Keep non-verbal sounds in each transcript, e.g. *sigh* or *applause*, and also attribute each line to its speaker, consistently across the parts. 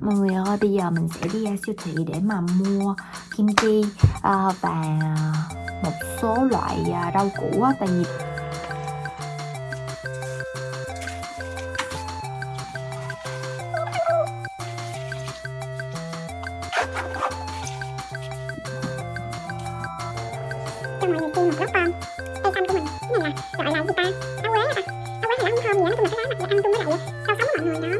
Speaker 1: mọi người ơi bây giờ mình sẽ đi ra siêu thị để mà mua kim chi uh, và một số loại à, rau củ tại vì
Speaker 2: Trong mọi người chiên một lát cây xanh của mình cái này là gọi là gì ta? Áo quế hả áo quế thì nó không thơm gì á nói chung là cái lá mặt, ăn chung với lại rau sống của mọi người đó.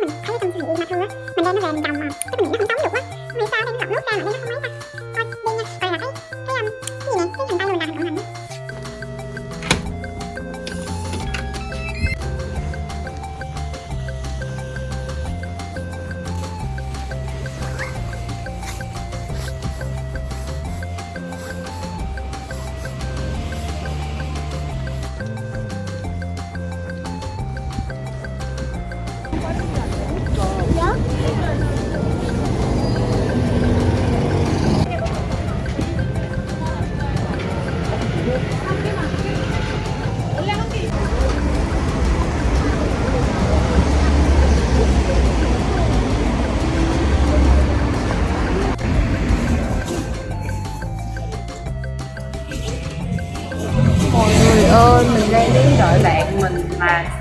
Speaker 1: Mọi người ơi mình đang đứng đợi bạn mình mà.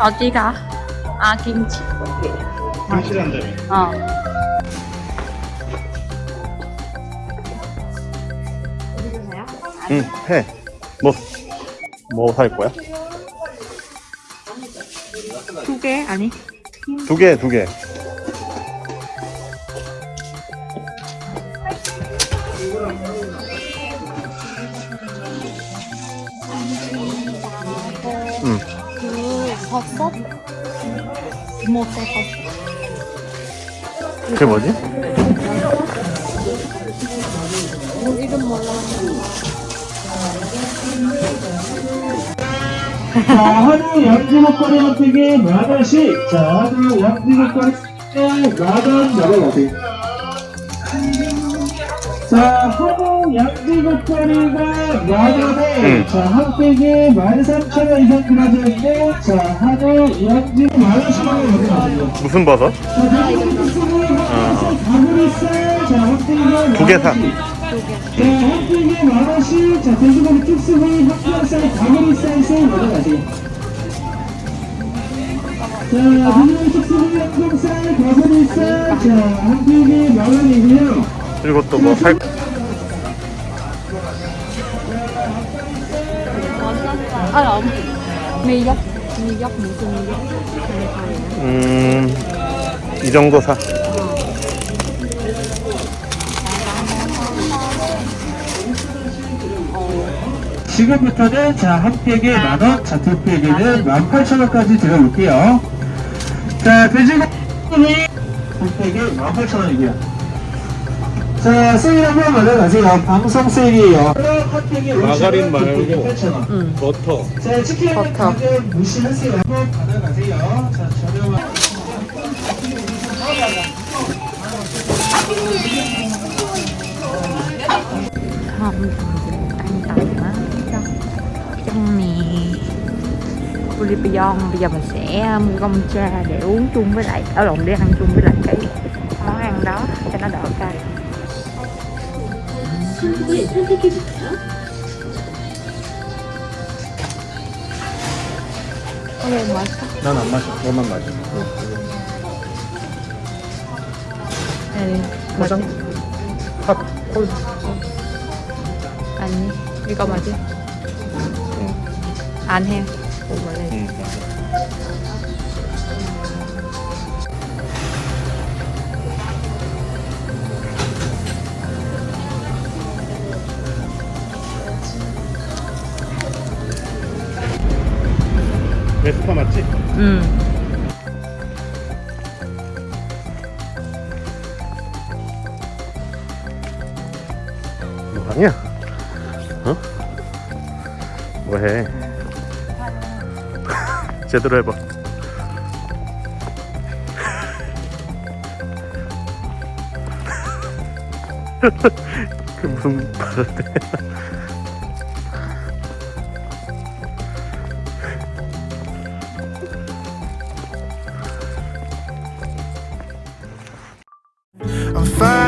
Speaker 1: 어디가? 아 김치
Speaker 3: 김치란다며
Speaker 1: 어
Speaker 3: 응, 해. 뭐, 뭐 살 거야?
Speaker 1: 두 개? 아니
Speaker 3: 두 개, 두 개. 응,
Speaker 1: 그 버섯? 뭐 버섯
Speaker 3: 그게 뭐지?
Speaker 1: 이름 몰라
Speaker 4: 자, 한우 양지목걸이 한 팩에 만 원씩. 자, 한우 양지목걸이 만원 나가가세요. 자, 한우 양지목걸이가 만 원에,
Speaker 3: 응.
Speaker 4: 자, 한 팩에 만 삼천 원 이상 들어가는데, 자, 한우 양지 만 원씩 나가가세요.
Speaker 3: 무슨 버섯?
Speaker 4: 자, 가브리살, 자, 한 팩에
Speaker 3: 두개 사.
Speaker 4: 자, 한 팩에 만 원씩. 자, 돼지고기 특수부위 합격살 가브리살 세 가져가세요. 자, 돼지고기 특수부위 합격살 가브리살. 자, 한 팩에 만 원이고요.
Speaker 3: 그리고 또뭐 살,
Speaker 1: 아, 아, 미역 미역 무슨 미역?
Speaker 3: 음, 이 정도 사.
Speaker 4: 지금부터는 자, 한 팩에 만 원, 자, 두 팩에는 만 팔천 원까지 들어볼게요. 자, 돼지고기 한 팩에 만 팔천 원이고요. 자, 세일 한번 받아가세요. 방송 세일이에요. 한 팩에
Speaker 3: 마가린 말고.
Speaker 4: 8천 원.
Speaker 1: 응
Speaker 3: 버터.
Speaker 4: 자, 치킨
Speaker 1: 버터.
Speaker 4: 가격 무시하세요. 한번 받아가세요. 자, 저렴한.
Speaker 1: không an toàn á trong trong mì bouillon bây giờ mình sẽ mua gông cha để uống chung với lại ở lộn để ăn chung với lại cái món ăn đó cho nó đỡ cay 오늘 맛있어?
Speaker 3: 난 안 마셔. 너만 마셔.
Speaker 1: 네,
Speaker 3: 화장? 핫, 콜.
Speaker 1: 아니 이거 맞지? 응. 안 해. 원래
Speaker 3: 응. 베스파 맞지?
Speaker 1: 응.
Speaker 3: 뭐 하냐? 어? 뭐해? *laughs* 제대로 해봐. *laughs* 그 무슨 해?
Speaker 5: I'm fine.